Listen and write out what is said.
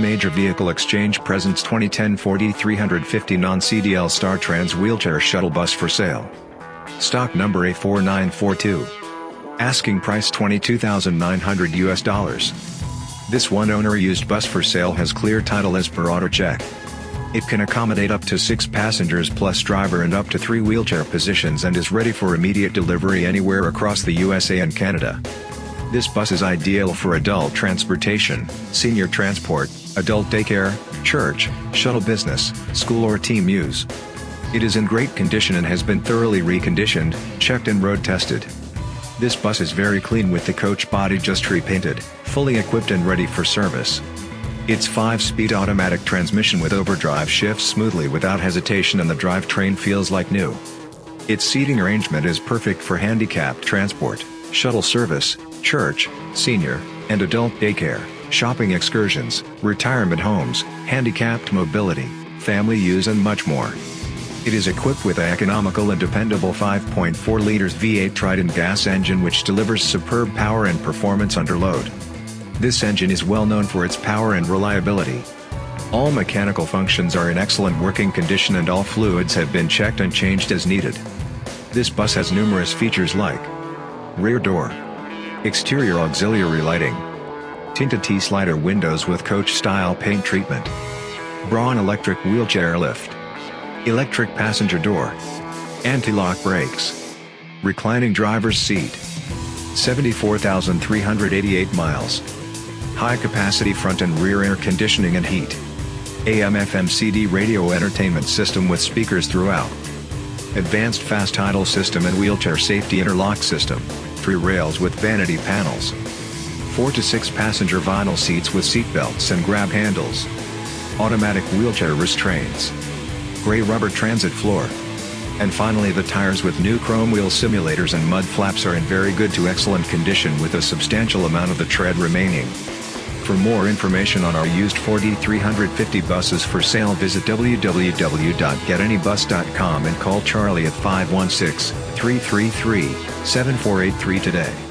Major Vehicle Exchange presents 2010 Ford E350 non-CDL Star Trans wheelchair shuttle bus for sale. Stock number A4942. Asking price 22,900 US dollars. This one owner used bus for sale has clear title as per AutoCheck. It can accommodate up to 6 passengers plus driver and up to 3 wheelchair positions and is ready for immediate delivery anywhere across the USA and Canada. This bus is ideal for adult transportation, senior transport, adult daycare, church, shuttle business, school or team use. It is in great condition and has been thoroughly reconditioned, checked and road tested. This bus is very clean with the coach body just repainted, fully equipped and ready for service. Its 5-speed automatic transmission with overdrive shifts smoothly without hesitation and the drivetrain feels like new. Its seating arrangement is perfect for handicapped transport, shuttle service, church, senior, and adult daycare, shopping excursions, retirement homes, handicapped mobility, family use and much more. It is equipped with an economical and dependable 5.4 liters V8 Triton gas engine which delivers superb power and performance under load. This engine is well known for its power and reliability. All mechanical functions are in excellent working condition and all fluids have been checked and changed as needed. This bus has numerous features like Rear door Exterior auxiliary lighting. Tinted T-slider windows with coach-style paint treatment. Braun electric wheelchair lift. Electric passenger door. Anti-lock brakes. Reclining driver's seat. 74,388 miles. High capacity front and rear air conditioning and heat. AM FM CD radio entertainment system with speakers throughout. Advanced fast idle system and wheelchair safety interlock system three rails with vanity panels. 4 to 6 passenger vinyl seats with seat belts and grab handles. Automatic wheelchair restraints. Gray rubber transit floor. And finally the tires with new chrome wheel simulators and mud flaps are in very good to excellent condition with a substantial amount of the tread remaining. For more information on our used Ford E350 buses for sale visit www.getanybus.com and call Charlie at 516 333 7483 today.